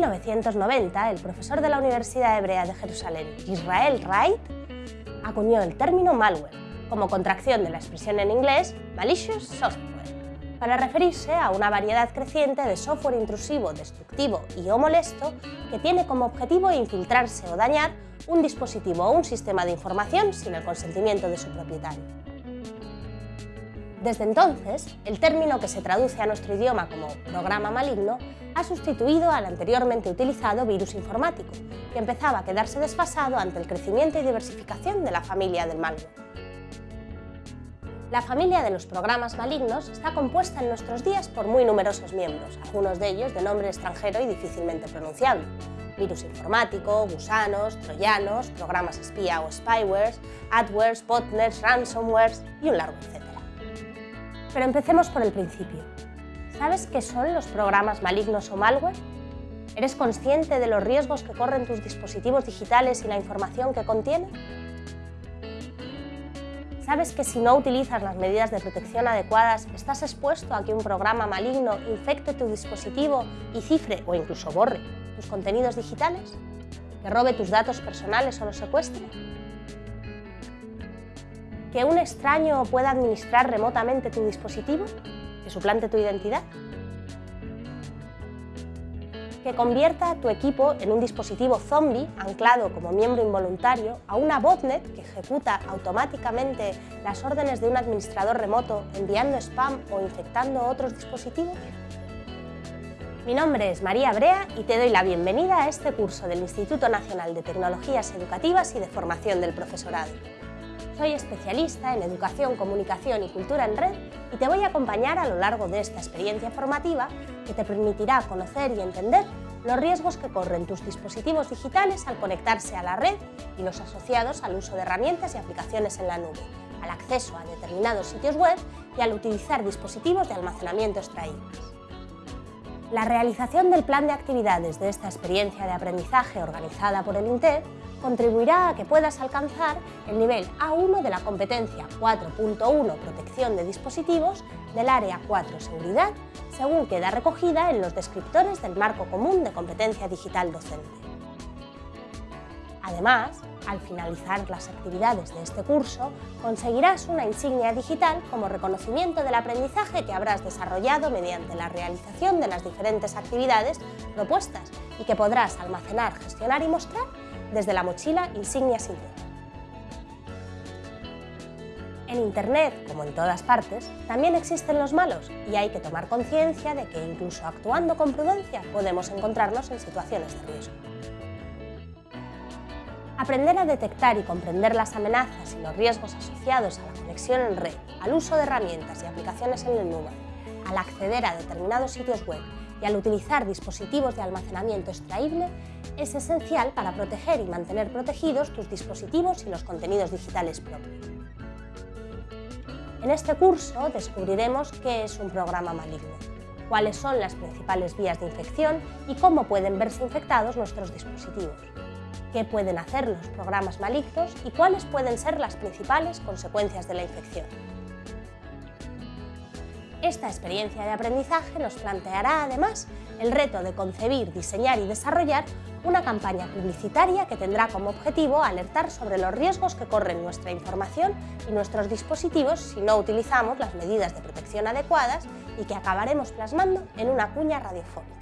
1990, el profesor de la Universidad Hebrea de Jerusalén, Israel Wright, acuñó el término malware, como contracción de la expresión en inglés malicious software, para referirse a una variedad creciente de software intrusivo, destructivo y o molesto que tiene como objetivo infiltrarse o dañar un dispositivo o un sistema de información sin el consentimiento de su propietario. Desde entonces, el término que se traduce a nuestro idioma como programa maligno ha sustituido al anteriormente utilizado virus informático, que empezaba a quedarse desfasado ante el crecimiento y diversificación de la familia del malware. La familia de los programas malignos está compuesta en nuestros días por muy numerosos miembros, algunos de ellos de nombre extranjero y difícilmente pronunciable. Virus informático, gusanos, troyanos, programas espía o spywares, adwares, botnets, ransomwares y un largo etcétera. Pero empecemos por el principio. ¿Sabes qué son los programas malignos o malware? ¿Eres consciente de los riesgos que corren tus dispositivos digitales y la información que contienen? ¿Sabes que si no utilizas las medidas de protección adecuadas estás expuesto a que un programa maligno infecte tu dispositivo y cifre o incluso borre tus contenidos digitales? ¿Que robe tus datos personales o los secuestre? que un extraño pueda administrar remotamente tu dispositivo, suplante tu identidad, que convierta tu equipo en un dispositivo zombie anclado como miembro involuntario a una botnet que ejecuta automáticamente las órdenes de un administrador remoto enviando spam o infectando otros dispositivos? Mi nombre es María Brea y te doy la bienvenida a este curso del Instituto Nacional de Tecnologías Educativas y de Formación del Profesorado. Soy especialista en Educación, Comunicación y Cultura en Red y te voy a acompañar a lo largo de esta experiencia formativa que te permitirá conocer y entender los riesgos que corren tus dispositivos digitales al conectarse a la red y los asociados al uso de herramientas y aplicaciones en la nube, al acceso a determinados sitios web y al utilizar dispositivos de almacenamiento extraíbles. La realización del plan de actividades de esta experiencia de aprendizaje organizada por el INTEF contribuirá a que puedas alcanzar el nivel A1 de la competencia 4.1 Protección de dispositivos del Área 4 Seguridad, según queda recogida en los descriptores del Marco Común de Competencia Digital Docente. Además, al finalizar las actividades de este curso, conseguirás una insignia digital como reconocimiento del aprendizaje que habrás desarrollado mediante la realización de las diferentes actividades propuestas y que podrás almacenar, gestionar y mostrar desde la mochila Insignia Singular. En Internet, como en todas partes, también existen los malos y hay que tomar conciencia de que incluso actuando con prudencia podemos encontrarnos en situaciones de riesgo. Aprender a detectar y comprender las amenazas y los riesgos asociados a la conexión en red, al uso de herramientas y aplicaciones en la nube, al acceder a determinados sitios web y al utilizar dispositivos de almacenamiento extraíble es esencial para proteger y mantener protegidos tus dispositivos y los contenidos digitales propios. En este curso descubriremos qué es un programa maligno, cuáles son las principales vías de infección y cómo pueden verse infectados nuestros dispositivos, qué pueden hacer los programas malignos y cuáles pueden ser las principales consecuencias de la infección. Esta experiencia de aprendizaje nos planteará además el reto de concebir, diseñar y desarrollar una campaña publicitaria que tendrá como objetivo alertar sobre los riesgos que corren nuestra información y nuestros dispositivos si no utilizamos las medidas de protección adecuadas y que acabaremos plasmando en una cuña radiofónica.